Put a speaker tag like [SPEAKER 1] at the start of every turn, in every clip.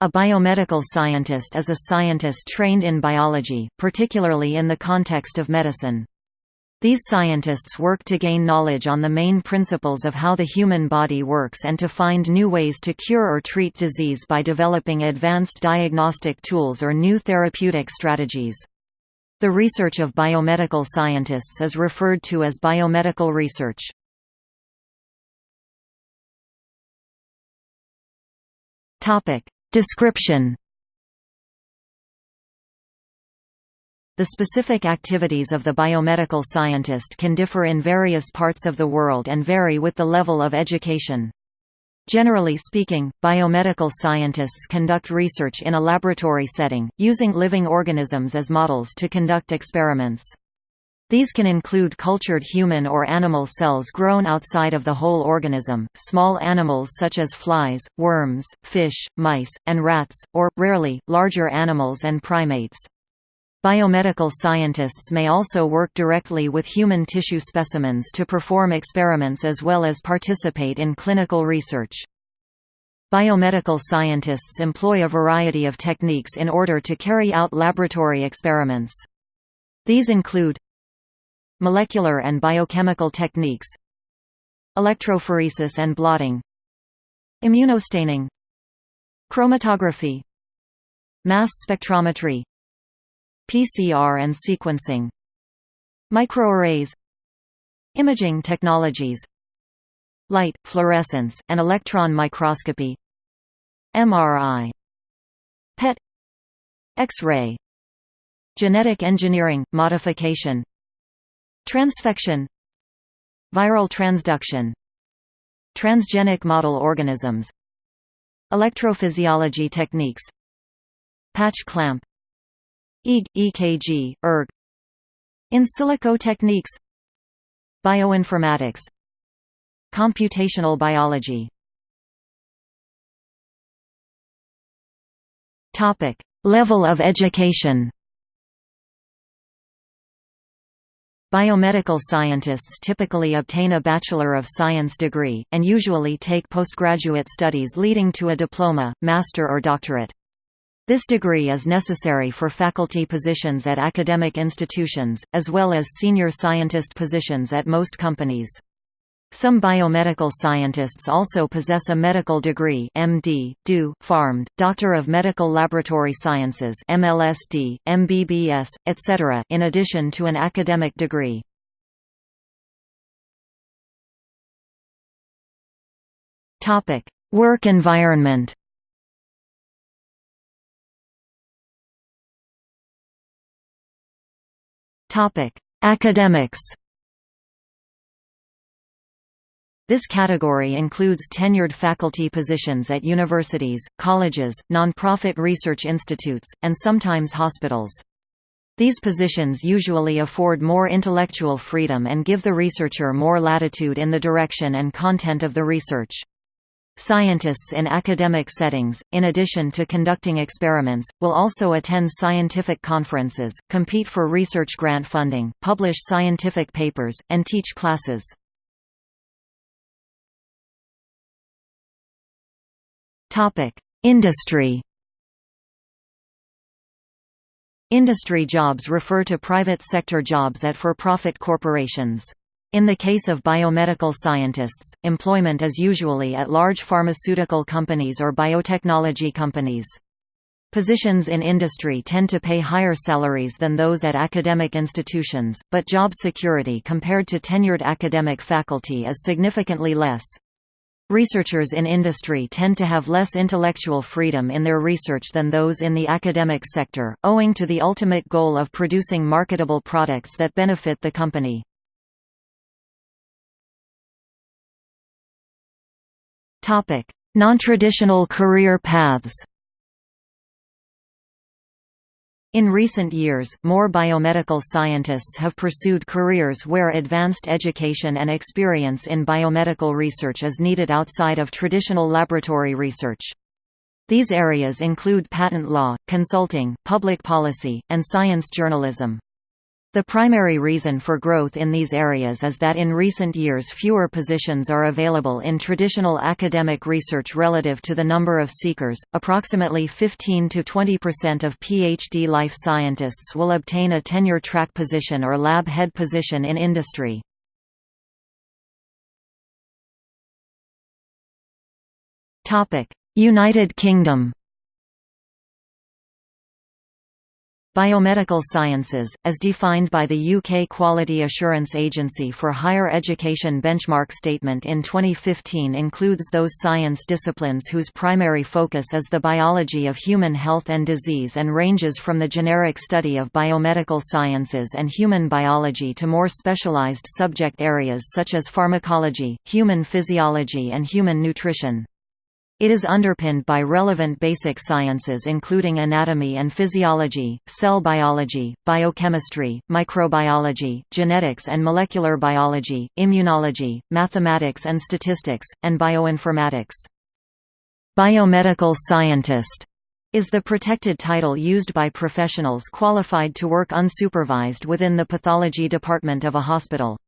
[SPEAKER 1] A biomedical scientist is a scientist trained in biology, particularly in the context of medicine. These scientists work to gain knowledge on the main principles of how the human body works and to find new ways to cure or treat disease by developing advanced diagnostic tools or new therapeutic strategies. The research of biomedical scientists is referred to as biomedical research. Description The specific activities of the biomedical scientist can differ in various parts of the world and vary with the level of education. Generally speaking, biomedical scientists conduct research in a laboratory setting, using living organisms as models to conduct experiments. These can include cultured human or animal cells grown outside of the whole organism, small animals such as flies, worms, fish, mice, and rats, or, rarely, larger animals and primates. Biomedical scientists may also work directly with human tissue specimens to perform experiments as well as participate in clinical research. Biomedical scientists employ a variety of techniques in order to carry out laboratory experiments. These include molecular and biochemical techniques electrophoresis and blotting immunostaining chromatography mass spectrometry PCR and sequencing Microarrays Imaging technologies Light, fluorescence, and electron microscopy MRI PET X-ray Genetic engineering, modification Transfection. Viral transduction. Transgenic model organisms. Electrophysiology techniques. Patch clamp. EEG, EKG, ERG In silico techniques. Bioinformatics. Computational biology. Level of education Biomedical scientists typically obtain a Bachelor of Science degree, and usually take postgraduate studies leading to a diploma, master or doctorate. This degree is necessary for faculty positions at academic institutions, as well as senior scientist positions at most companies. Some biomedical scientists also possess a medical degree MD, DO, PharmD, Doctor of Medical Laboratory Sciences MLSD, MBBS, etc. in addition to an academic degree. Work environment Academics. This category includes tenured faculty positions at universities, colleges, non-profit research institutes, and sometimes hospitals. These positions usually afford more intellectual freedom and give the researcher more latitude in the direction and content of the research. Scientists in academic settings, in addition to conducting experiments, will also attend scientific conferences, compete for research grant funding, publish scientific papers, and teach classes. Industry Industry jobs refer to private sector jobs at for-profit corporations. In the case of biomedical scientists, employment is usually at large pharmaceutical companies or biotechnology companies. Positions in industry tend to pay higher salaries than those at academic institutions, but job security compared to tenured academic faculty is significantly less. Researchers in industry tend to have less intellectual freedom in their research than those in the academic sector, owing to the ultimate goal of producing marketable products that benefit the company. Non-traditional career paths in recent years, more biomedical scientists have pursued careers where advanced education and experience in biomedical research is needed outside of traditional laboratory research. These areas include patent law, consulting, public policy, and science journalism. The primary reason for growth in these areas is that in recent years fewer positions are available in traditional academic research relative to the number of seekers. Approximately 15 to 20% of PhD life scientists will obtain a tenure track position or lab head position in industry. Topic: United Kingdom Biomedical sciences, as defined by the UK Quality Assurance Agency for Higher Education benchmark statement in 2015 includes those science disciplines whose primary focus is the biology of human health and disease and ranges from the generic study of biomedical sciences and human biology to more specialised subject areas such as pharmacology, human physiology and human nutrition. It is underpinned by relevant basic sciences including anatomy and physiology, cell biology, biochemistry, microbiology, genetics and molecular biology, immunology, mathematics and statistics, and bioinformatics. Biomedical scientist is the protected title used by professionals qualified to work unsupervised within the pathology department of a hospital.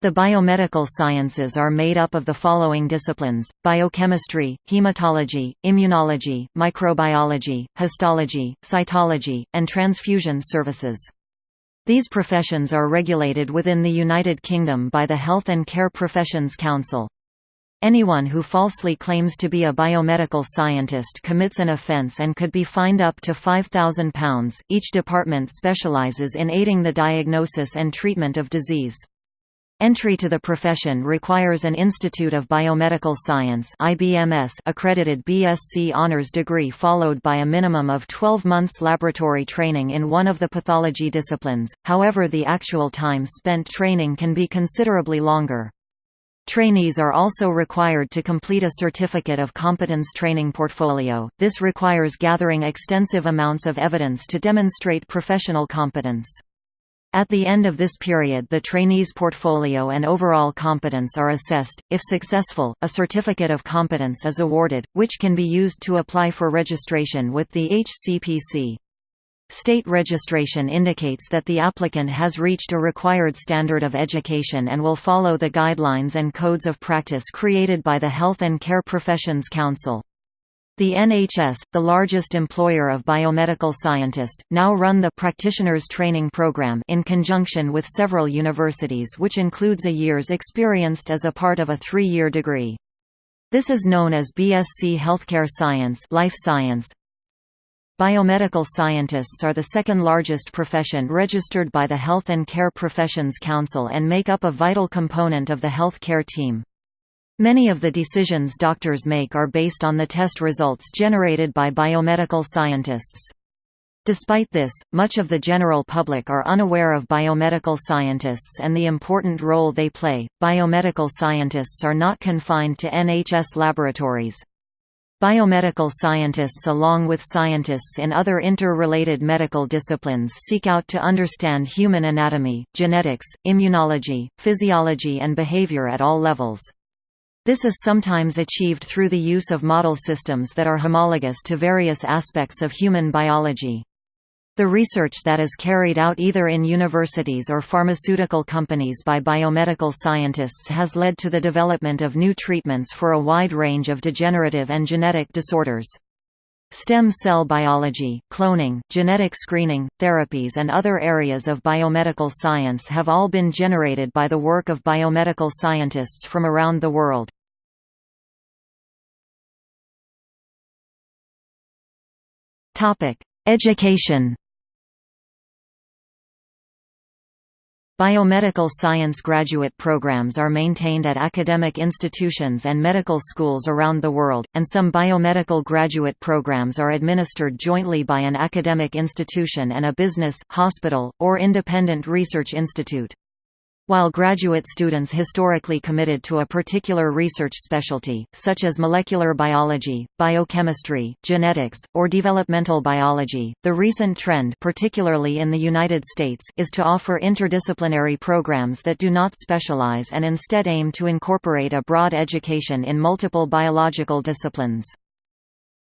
[SPEAKER 1] The biomedical sciences are made up of the following disciplines, biochemistry, hematology, immunology, microbiology, histology, cytology, and transfusion services. These professions are regulated within the United Kingdom by the Health and Care Professions Council. Anyone who falsely claims to be a biomedical scientist commits an offence and could be fined up to £5,000. Each department specialises in aiding the diagnosis and treatment of disease. Entry to the profession requires an Institute of Biomedical Science IBMS accredited BSc honors degree followed by a minimum of 12 months laboratory training in one of the pathology disciplines, however the actual time spent training can be considerably longer. Trainees are also required to complete a Certificate of Competence training portfolio, this requires gathering extensive amounts of evidence to demonstrate professional competence. At the end of this period the trainee's portfolio and overall competence are assessed. If successful, a certificate of competence is awarded, which can be used to apply for registration with the HCPC. State registration indicates that the applicant has reached a required standard of education and will follow the guidelines and codes of practice created by the Health and Care Professions Council. The NHS, the largest employer of biomedical scientists, now run the Practitioners Training Programme in conjunction with several universities which includes a year's experienced as a part of a three-year degree. This is known as BSc Healthcare Science Life Science. Biomedical scientists are the second largest profession registered by the Health and Care Professions Council and make up a vital component of the health care team. Many of the decisions doctors make are based on the test results generated by biomedical scientists. Despite this, much of the general public are unaware of biomedical scientists and the important role they play. Biomedical scientists are not confined to NHS laboratories. Biomedical scientists along with scientists in other interrelated medical disciplines seek out to understand human anatomy, genetics, immunology, physiology and behavior at all levels. This is sometimes achieved through the use of model systems that are homologous to various aspects of human biology. The research that is carried out either in universities or pharmaceutical companies by biomedical scientists has led to the development of new treatments for a wide range of degenerative and genetic disorders. Stem cell biology, cloning, genetic screening, therapies and other areas of biomedical science have all been generated by the work of biomedical scientists from around the world. Education Biomedical science graduate programs are maintained at academic institutions and medical schools around the world, and some biomedical graduate programs are administered jointly by an academic institution and a business, hospital, or independent research institute. While graduate students historically committed to a particular research specialty, such as molecular biology, biochemistry, genetics, or developmental biology, the recent trend particularly in the United States is to offer interdisciplinary programs that do not specialize and instead aim to incorporate a broad education in multiple biological disciplines.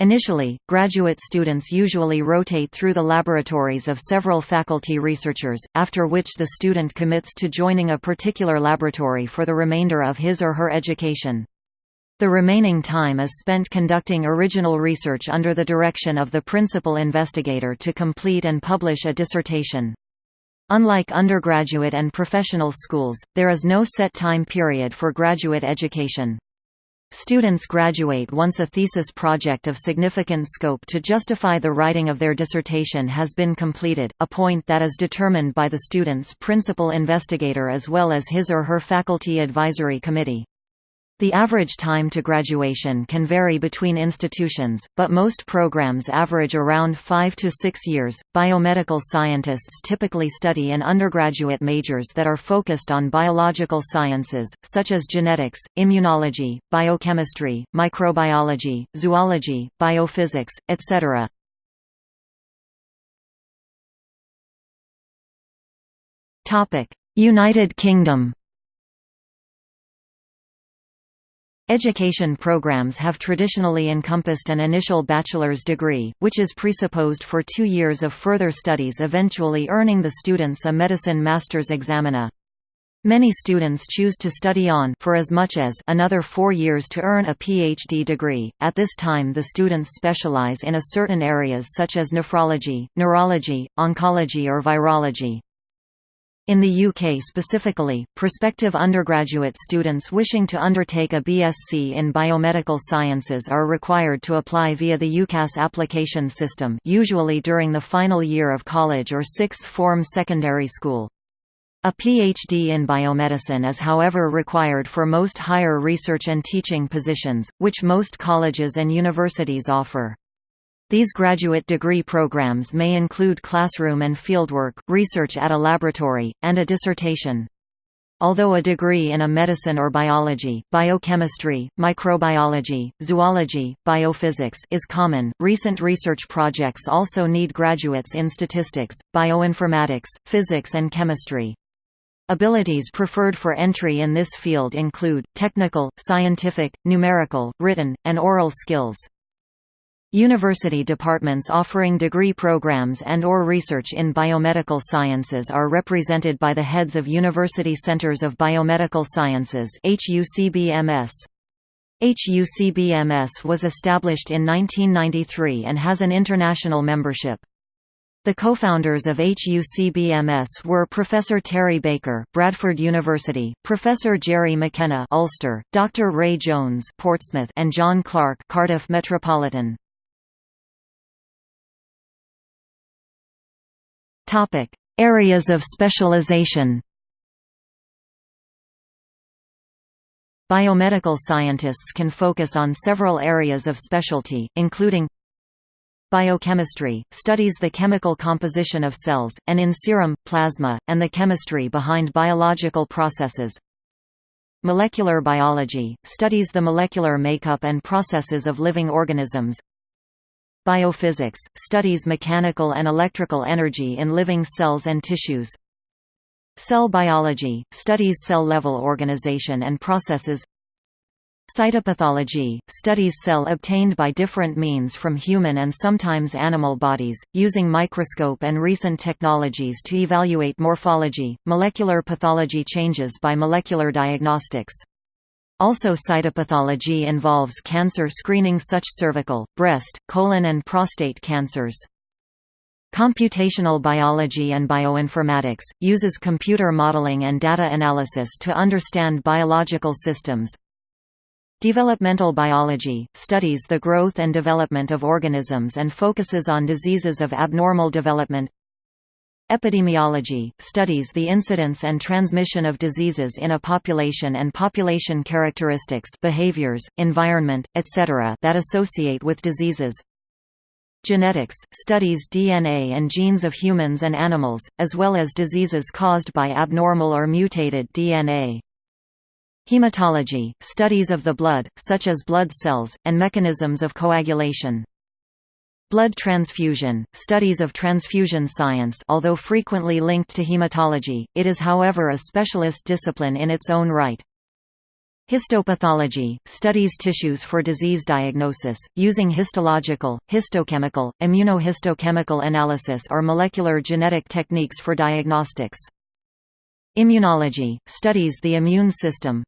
[SPEAKER 1] Initially, graduate students usually rotate through the laboratories of several faculty researchers, after which the student commits to joining a particular laboratory for the remainder of his or her education. The remaining time is spent conducting original research under the direction of the principal investigator to complete and publish a dissertation. Unlike undergraduate and professional schools, there is no set time period for graduate education. Students graduate once a thesis project of significant scope to justify the writing of their dissertation has been completed, a point that is determined by the student's principal investigator as well as his or her faculty advisory committee. The average time to graduation can vary between institutions, but most programs average around 5 to 6 years. Biomedical scientists typically study in undergraduate majors that are focused on biological sciences, such as genetics, immunology, biochemistry, microbiology, zoology, biophysics, etc. Topic: United Kingdom Education programs have traditionally encompassed an initial bachelor's degree, which is presupposed for two years of further studies eventually earning the students a medicine master's examina. Many students choose to study on for as much as another four years to earn a PhD degree. At this time the students specialize in a certain areas such as nephrology, neurology, oncology or virology. In the UK specifically, prospective undergraduate students wishing to undertake a BSc in biomedical sciences are required to apply via the UCAS application system usually during the final year of college or sixth form secondary school. A PhD in biomedicine is however required for most higher research and teaching positions, which most colleges and universities offer. These graduate degree programs may include classroom and fieldwork, research at a laboratory, and a dissertation. Although a degree in a medicine or biology, biochemistry, microbiology, zoology, biophysics is common, recent research projects also need graduates in statistics, bioinformatics, physics and chemistry. Abilities preferred for entry in this field include, technical, scientific, numerical, written, and oral skills. University departments offering degree programs and or research in biomedical sciences are represented by the heads of University Centers of Biomedical Sciences HUCBMS. HUCBMS was established in 1993 and has an international membership. The co-founders of HUCBMS were Professor Terry Baker, Bradford University, Professor Jerry McKenna, Ulster, Dr. Ray Jones, Portsmouth, and John Clark, Cardiff Metropolitan. Topic: Areas of specialization. Biomedical scientists can focus on several areas of specialty, including Biochemistry – studies the chemical composition of cells, and in serum, plasma, and the chemistry behind biological processes Molecular biology – studies the molecular makeup and processes of living organisms Biophysics – studies mechanical and electrical energy in living cells and tissues. Cell biology – studies cell-level organization and processes. Cytopathology – studies cell obtained by different means from human and sometimes animal bodies, using microscope and recent technologies to evaluate morphology, molecular pathology changes by molecular diagnostics also cytopathology involves cancer screening such cervical, breast, colon and prostate cancers. Computational biology and bioinformatics, uses computer modeling and data analysis to understand biological systems. Developmental biology, studies the growth and development of organisms and focuses on diseases of abnormal development Epidemiology – studies the incidence and transmission of diseases in a population and population characteristics behaviors, environment, etc. that associate with diseases. Genetics – studies DNA and genes of humans and animals, as well as diseases caused by abnormal or mutated DNA. Hematology – studies of the blood, such as blood cells, and mechanisms of coagulation. Blood transfusion, studies of transfusion science although frequently linked to hematology, it is however a specialist discipline in its own right. Histopathology – studies tissues for disease diagnosis, using histological, histochemical, immunohistochemical analysis or molecular genetic techniques for diagnostics. Immunology – studies the immune system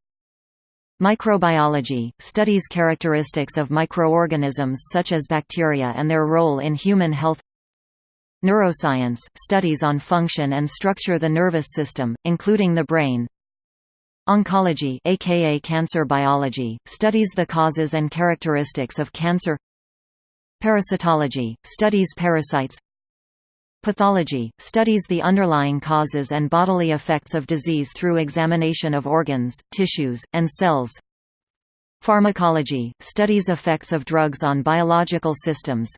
[SPEAKER 1] Microbiology – studies characteristics of microorganisms such as bacteria and their role in human health. Neuroscience – studies on function and structure of the nervous system, including the brain. Oncology aka cancer biology, studies the causes and characteristics of cancer. Parasitology, studies parasites Pathology, studies the underlying causes and bodily effects of disease through examination of organs, tissues, and cells. Pharmacology, studies effects of drugs on biological systems.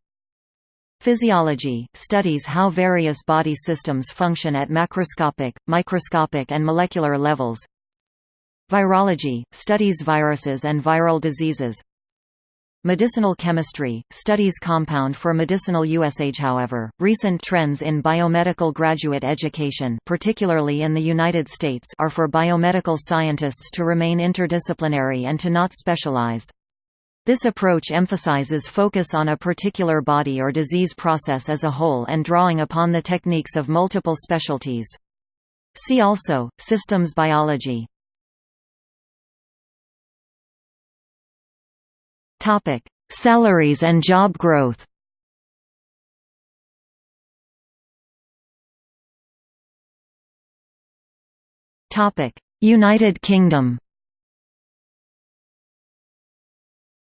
[SPEAKER 1] Physiology, studies how various body systems function at macroscopic, microscopic and molecular levels. Virology, studies viruses and viral diseases Medicinal chemistry, studies compound for medicinal usage However, recent trends in biomedical graduate education particularly in the United States are for biomedical scientists to remain interdisciplinary and to not specialize. This approach emphasizes focus on a particular body or disease process as a whole and drawing upon the techniques of multiple specialties. See also, systems biology Topic: Salaries and job growth. Topic: United Kingdom.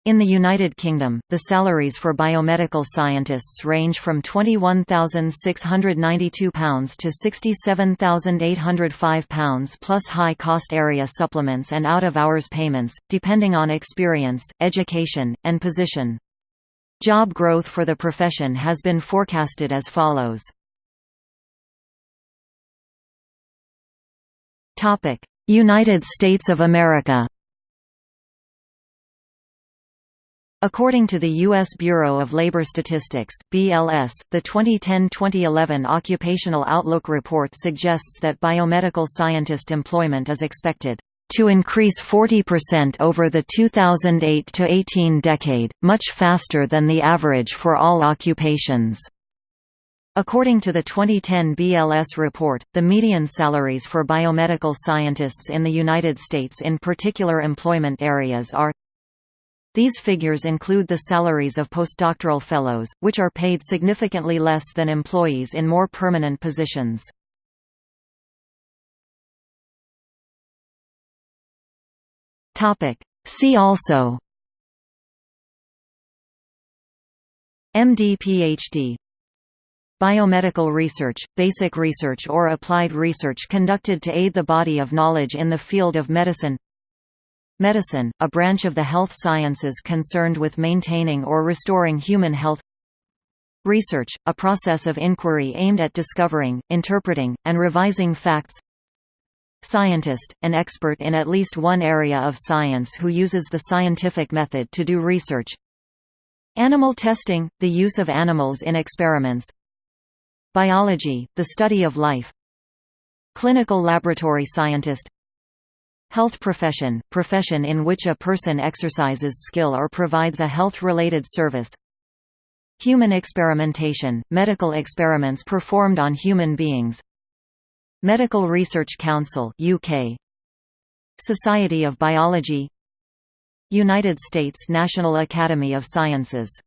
[SPEAKER 1] In the United Kingdom, the salaries for biomedical scientists range from £21,692 to £67,805 plus high-cost area supplements and out-of-hours payments, depending on experience, education, and position. Job growth for the profession has been forecasted as follows. United States of America According to the U.S. Bureau of Labor Statistics (BLS), the 2010-2011 Occupational Outlook report suggests that biomedical scientist employment is expected to increase 40% over the 2008–18 decade, much faster than the average for all occupations. According to the 2010 BLS report, the median salaries for biomedical scientists in the United States in particular employment areas are these figures include the salaries of postdoctoral fellows, which are paid significantly less than employees in more permanent positions. See also MD PhD Biomedical research, basic research or applied research conducted to aid the body of knowledge in the field of medicine Medicine, a branch of the health sciences concerned with maintaining or restoring human health. Research, a process of inquiry aimed at discovering, interpreting, and revising facts. Scientist, an expert in at least one area of science who uses the scientific method to do research. Animal testing, the use of animals in experiments. Biology, the study of life. Clinical laboratory scientist Health profession – profession in which a person exercises skill or provides a health-related service. Human experimentation – medical experiments performed on human beings. Medical Research Council UK Society of Biology. United States National Academy of Sciences